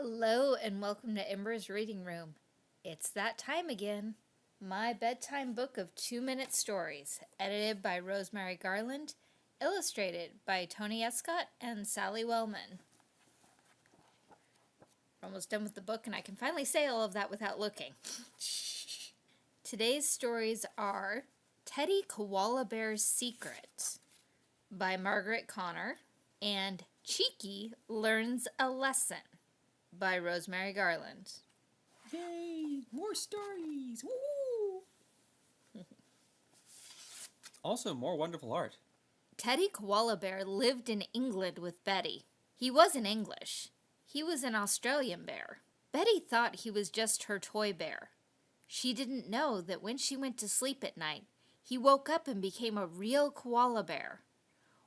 Hello and welcome to Ember's Reading Room. It's that time again. My bedtime book of two minute stories, edited by Rosemary Garland, illustrated by Tony Escott and Sally Wellman. We're almost done with the book and I can finally say all of that without looking. Today's stories are Teddy Koala Bear's Secret by Margaret Connor and Cheeky Learns a Lesson by Rosemary Garland. Yay! More stories! Woo! also, more wonderful art. Teddy Koala Bear lived in England with Betty. He wasn't English. He was an Australian bear. Betty thought he was just her toy bear. She didn't know that when she went to sleep at night, he woke up and became a real koala bear,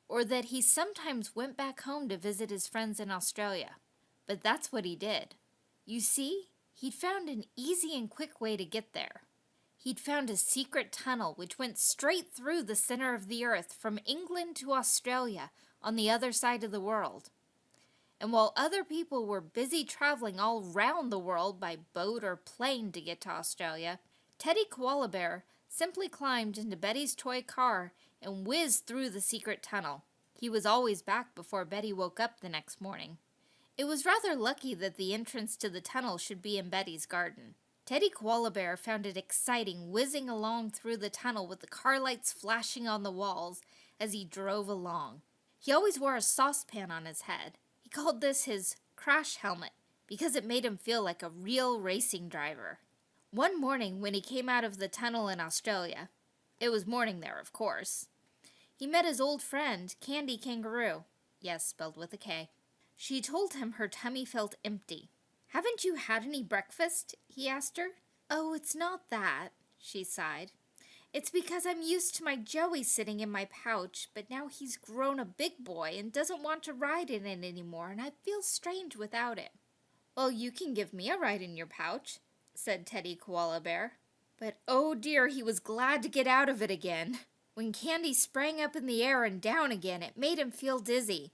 or that he sometimes went back home to visit his friends in Australia. But that's what he did. You see, he'd found an easy and quick way to get there. He'd found a secret tunnel which went straight through the center of the earth from England to Australia on the other side of the world. And while other people were busy traveling all round the world by boat or plane to get to Australia, Teddy Koala Bear simply climbed into Betty's toy car and whizzed through the secret tunnel. He was always back before Betty woke up the next morning. It was rather lucky that the entrance to the tunnel should be in Betty's garden. Teddy Koala Bear found it exciting whizzing along through the tunnel with the car lights flashing on the walls as he drove along. He always wore a saucepan on his head He called this his crash helmet because it made him feel like a real racing driver. One morning when he came out of the tunnel in Australia, it was morning there, of course, he met his old friend, Candy Kangaroo. Yes, spelled with a K. She told him her tummy felt empty. Haven't you had any breakfast? he asked her. Oh, it's not that, she sighed. It's because I'm used to my Joey sitting in my pouch, but now he's grown a big boy and doesn't want to ride in it anymore, and I feel strange without it. Well, you can give me a ride in your pouch, said Teddy Koala Bear. But oh dear, he was glad to get out of it again. When Candy sprang up in the air and down again, it made him feel dizzy.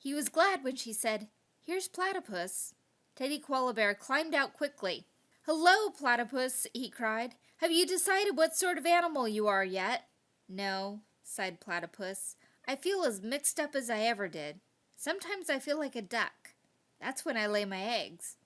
He was glad when she said, Here's Platypus. Teddy Koala Bear climbed out quickly. Hello, Platypus, he cried. Have you decided what sort of animal you are yet? No, sighed Platypus. I feel as mixed up as I ever did. Sometimes I feel like a duck. That's when I lay my eggs.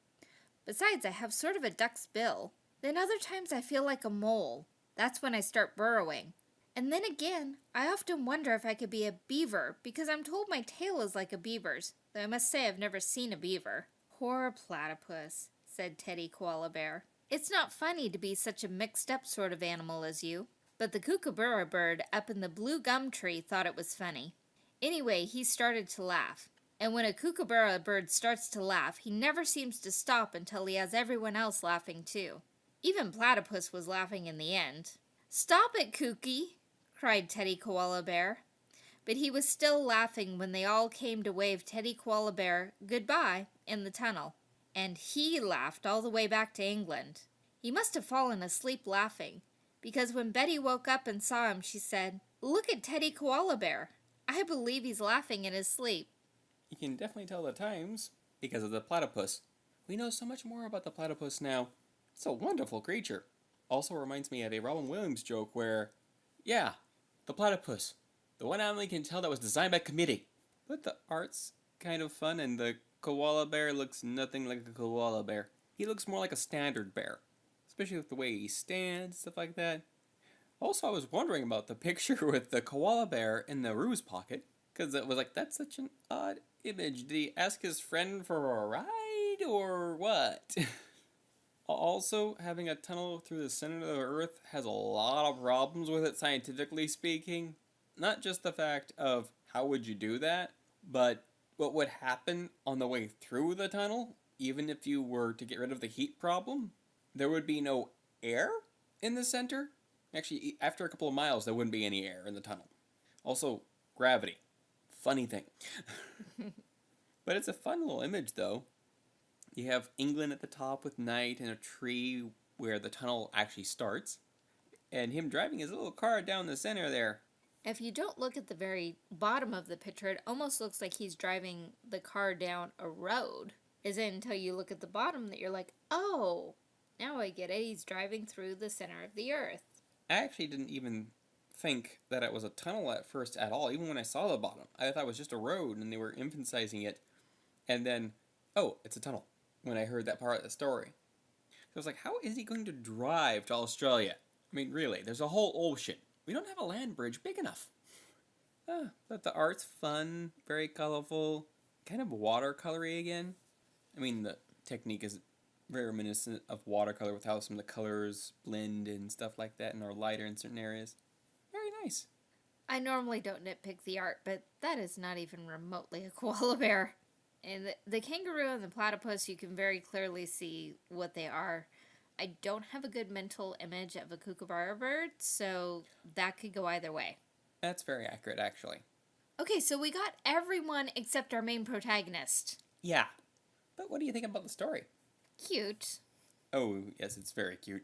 Besides, I have sort of a duck's bill. Then other times I feel like a mole. That's when I start burrowing. And then again, I often wonder if I could be a beaver, because I'm told my tail is like a beaver's, though I must say I've never seen a beaver. Poor platypus, said Teddy Koala Bear. It's not funny to be such a mixed-up sort of animal as you. But the kookaburra bird up in the blue gum tree thought it was funny. Anyway, he started to laugh. And when a kookaburra bird starts to laugh, he never seems to stop until he has everyone else laughing too. Even Platypus was laughing in the end. Stop it, Kooky! Cried Teddy Koala Bear. But he was still laughing when they all came to wave Teddy Koala Bear goodbye in the tunnel and he laughed all the way back to England. He must have fallen asleep laughing, because when Betty woke up and saw him, she said, Look at Teddy Koala Bear. I believe he's laughing in his sleep. You can definitely tell the times because of the platypus. We know so much more about the platypus now. It's a wonderful creature. Also reminds me of a Robin Williams joke where, yeah, the platypus. The one animal you can tell that was designed by committee. But the art's kind of fun and the koala bear looks nothing like a koala bear. He looks more like a standard bear, especially with the way he stands, stuff like that. Also, I was wondering about the picture with the koala bear in the roo's pocket, because it was like, that's such an odd image. Did he ask his friend for a ride, or what? also, having a tunnel through the center of the Earth has a lot of problems with it, scientifically speaking. Not just the fact of how would you do that, but what would happen on the way through the tunnel, even if you were to get rid of the heat problem, there would be no air in the center. Actually, after a couple of miles, there wouldn't be any air in the tunnel. Also, gravity. Funny thing. but it's a fun little image, though. You have England at the top with night and a tree where the tunnel actually starts. And him driving his little car down the center there. If you don't look at the very bottom of the picture, it almost looks like he's driving the car down a road. Isn't until you look at the bottom that you're like, oh, now I get it. He's driving through the center of the earth. I actually didn't even think that it was a tunnel at first at all, even when I saw the bottom. I thought it was just a road and they were emphasizing it. And then, oh, it's a tunnel when I heard that part of the story. So I was like, how is he going to drive to Australia? I mean, really, there's a whole ocean. We don't have a land bridge big enough. Ah, but the art's fun, very colorful, kind of watercolory again. I mean, the technique is very reminiscent of watercolor with how some of the colors blend and stuff like that and are lighter in certain areas. Very nice. I normally don't nitpick the art, but that is not even remotely a koala bear. And the, the kangaroo and the platypus, you can very clearly see what they are. I don't have a good mental image of a kookaburra bird, so that could go either way. That's very accurate, actually. Okay, so we got everyone except our main protagonist. Yeah. But what do you think about the story? Cute. Oh, yes, it's very cute.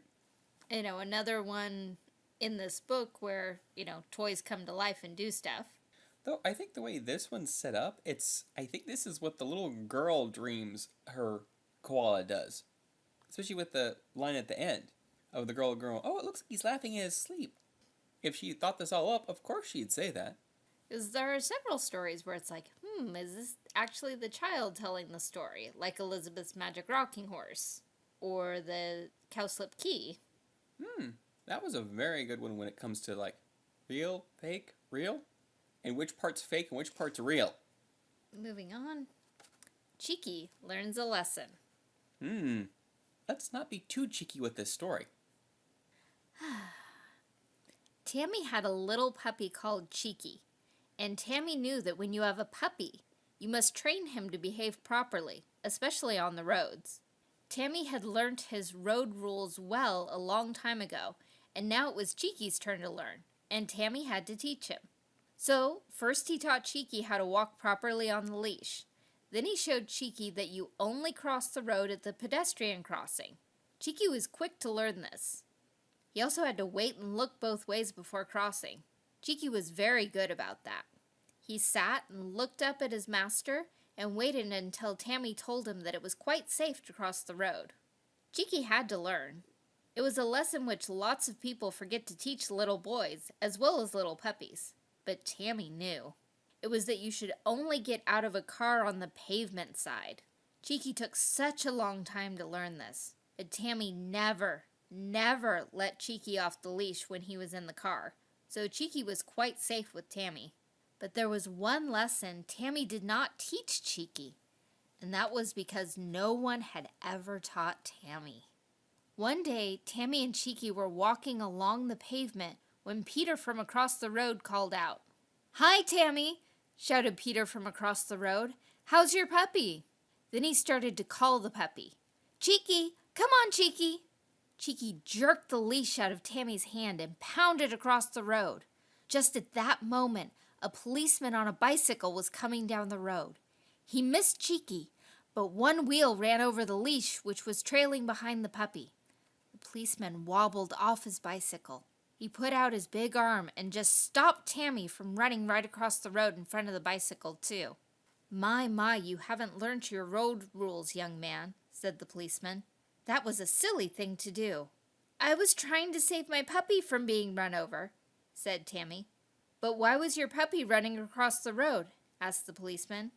You know, another one in this book where, you know, toys come to life and do stuff. Though I think the way this one's set up, it's I think this is what the little girl dreams her koala does. Especially with the line at the end of the girl going, Oh, it looks like he's laughing in his sleep. If she thought this all up, of course she'd say that. Because there are several stories where it's like, hmm, is this actually the child telling the story? Like Elizabeth's Magic Rocking Horse or the Cowslip Key. Hmm, that was a very good one when it comes to like real, fake, real, and which part's fake and which part's real. Moving on. Cheeky learns a lesson. Hmm, let's not be too cheeky with this story. Tammy had a little puppy called Cheeky, and Tammy knew that when you have a puppy, you must train him to behave properly, especially on the roads. Tammy had learnt his road rules well a long time ago, and now it was Cheeky's turn to learn, and Tammy had to teach him. So, first he taught Cheeky how to walk properly on the leash. Then he showed Cheeky that you only cross the road at the pedestrian crossing. Cheeky was quick to learn this. He also had to wait and look both ways before crossing. Cheeky was very good about that. He sat and looked up at his master and waited until Tammy told him that it was quite safe to cross the road. Cheeky had to learn. It was a lesson which lots of people forget to teach little boys, as well as little puppies. But Tammy knew. It was that you should only get out of a car on the pavement side. Cheeky took such a long time to learn this, but Tammy never, never let Cheeky off the leash when he was in the car, so Cheeky was quite safe with Tammy. But there was one lesson Tammy did not teach Cheeky, and that was because no one had ever taught Tammy. One day, Tammy and Cheeky were walking along the pavement when Peter from across the road called out. Hi, Tammy, shouted Peter from across the road. How's your puppy? Then he started to call the puppy. Cheeky, come on, Cheeky. Cheeky jerked the leash out of Tammy's hand and pounded across the road. Just at that moment, a policeman on a bicycle was coming down the road. He missed Cheeky, but one wheel ran over the leash, which was trailing behind the puppy. The policeman wobbled off his bicycle. He put out his big arm and just stopped Tammy from running right across the road in front of the bicycle, too. My, my, you haven't learnt your road rules, young man, said the policeman. That was a silly thing to do. I was trying to save my puppy from being run over, said Tammy. But why was your puppy running across the road? asked the policeman.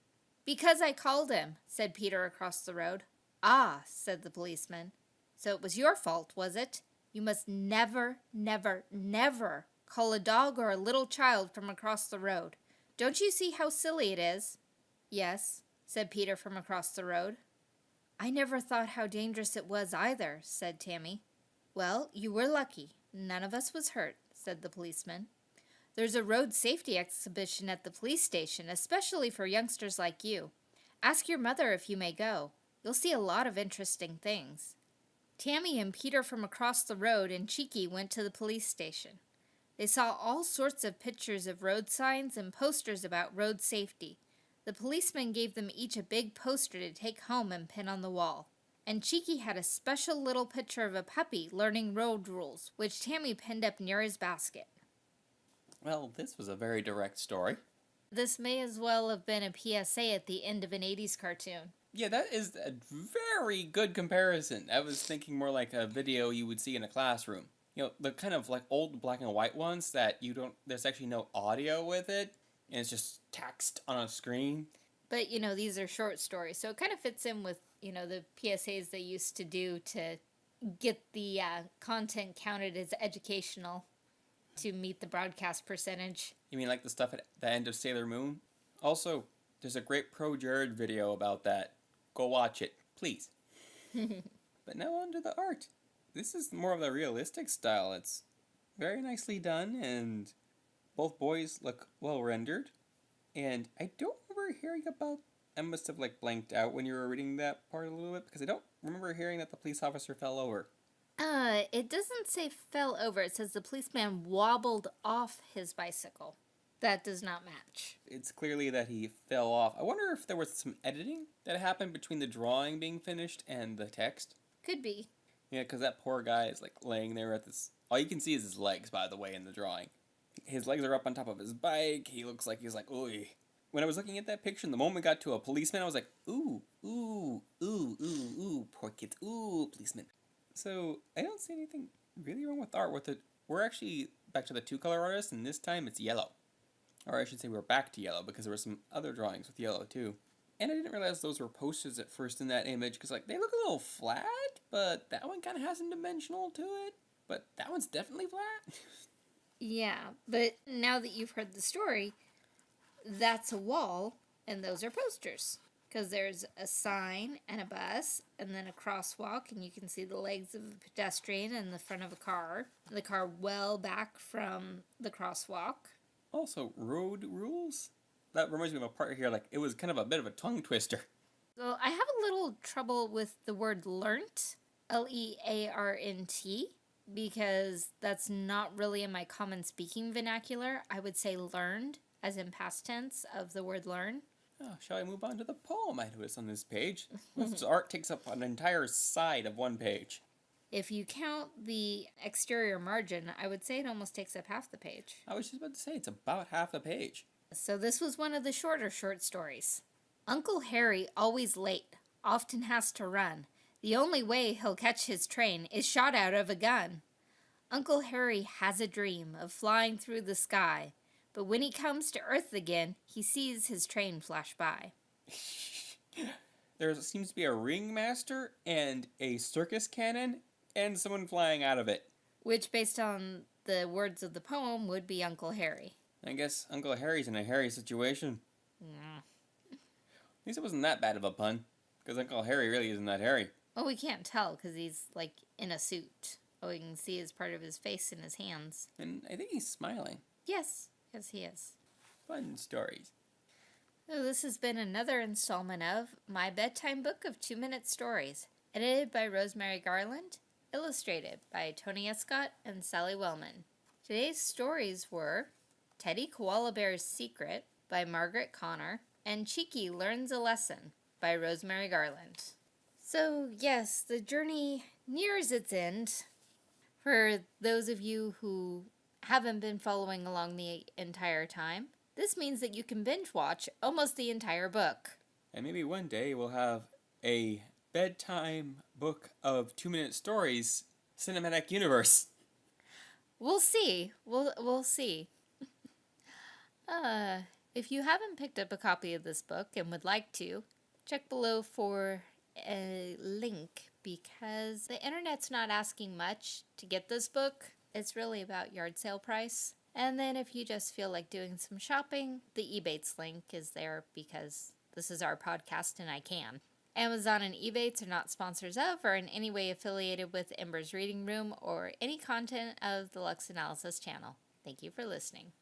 Because I called him, said Peter across the road. Ah, said the policeman. So it was your fault, was it? You must never, never, never call a dog or a little child from across the road. Don't you see how silly it is? Yes, said Peter from across the road. I never thought how dangerous it was either, said Tammy. Well, you were lucky. None of us was hurt, said the policeman. There's a road safety exhibition at the police station, especially for youngsters like you. Ask your mother if you may go. You'll see a lot of interesting things. Tammy and Peter from across the road and Cheeky went to the police station. They saw all sorts of pictures of road signs and posters about road safety. The policeman gave them each a big poster to take home and pin on the wall. And Cheeky had a special little picture of a puppy learning road rules, which Tammy pinned up near his basket. Well, this was a very direct story. This may as well have been a PSA at the end of an 80s cartoon. Yeah, that is a very good comparison. I was thinking more like a video you would see in a classroom. You know, the kind of like old black and white ones that you don't, there's actually no audio with it, and it's just text on a screen. But, you know, these are short stories, so it kind of fits in with, you know, the PSAs they used to do to get the uh, content counted as educational to meet the broadcast percentage. You mean like the stuff at the end of Sailor Moon? Also, there's a great Pro Jared video about that. Go watch it, please. but now on to the art. This is more of the realistic style. It's very nicely done, and both boys look well rendered. And I don't remember hearing about. I must have like blanked out when you were reading that part a little bit because I don't remember hearing that the police officer fell over. Uh, it doesn't say fell over. It says the policeman wobbled off his bicycle. That does not match. It's clearly that he fell off. I wonder if there was some editing that happened between the drawing being finished and the text. Could be. Yeah, because that poor guy is like laying there at this. All you can see is his legs, by the way, in the drawing. His legs are up on top of his bike. He looks like he's like, ooh. When I was looking at that picture, the moment we got to a policeman, I was like, ooh, ooh, ooh, ooh, ooh, poor kids, ooh, policeman. So I don't see anything really wrong with art with it. We're actually back to the two color artist, and this time it's yellow. Or I should say we're back to yellow because there were some other drawings with yellow too. And I didn't realize those were posters at first in that image because like they look a little flat, but that one kind of has some dimensional to it. But that one's definitely flat. yeah, but now that you've heard the story, that's a wall and those are posters because there's a sign and a bus and then a crosswalk and you can see the legs of a pedestrian in the front of a car the car well back from the crosswalk also road rules that reminds me of a part here like it was kind of a bit of a tongue twister well i have a little trouble with the word learnt l-e-a-r-n-t because that's not really in my common speaking vernacular i would say learned as in past tense of the word learn Oh, shall I move on to the poem I noticed on this page? this art takes up an entire side of one page. If you count the exterior margin, I would say it almost takes up half the page. I was just about to say, it's about half the page. So this was one of the shorter short stories. Uncle Harry, always late, often has to run. The only way he'll catch his train is shot out of a gun. Uncle Harry has a dream of flying through the sky, but when he comes to Earth again, he sees his train flash by. there seems to be a ringmaster and a circus cannon and someone flying out of it. Which, based on the words of the poem, would be Uncle Harry. I guess Uncle Harry's in a hairy situation. Yeah. At least it wasn't that bad of a pun, because Uncle Harry really isn't that hairy. Well, we can't tell because he's like in a suit. All we can see is part of his face and his hands. And I think he's smiling. Yes. Yes, he is. Fun stories. So this has been another installment of My Bedtime Book of Two Minute Stories, edited by Rosemary Garland, illustrated by Tony Escott and Sally Wellman. Today's stories were Teddy Koala Bear's Secret by Margaret Connor and Cheeky Learns a Lesson by Rosemary Garland. So, yes, the journey nears its end. For those of you who haven't been following along the entire time, this means that you can binge watch almost the entire book. And maybe one day we'll have a bedtime book of two minute stories cinematic universe. We'll see. We'll we'll see. uh, if you haven't picked up a copy of this book and would like to, check below for a link because the internet's not asking much to get this book. It's really about yard sale price. And then if you just feel like doing some shopping, the Ebates link is there because this is our podcast and I can. Amazon and Ebates are not sponsors of or in any way affiliated with Ember's Reading Room or any content of the Lux Analysis channel. Thank you for listening.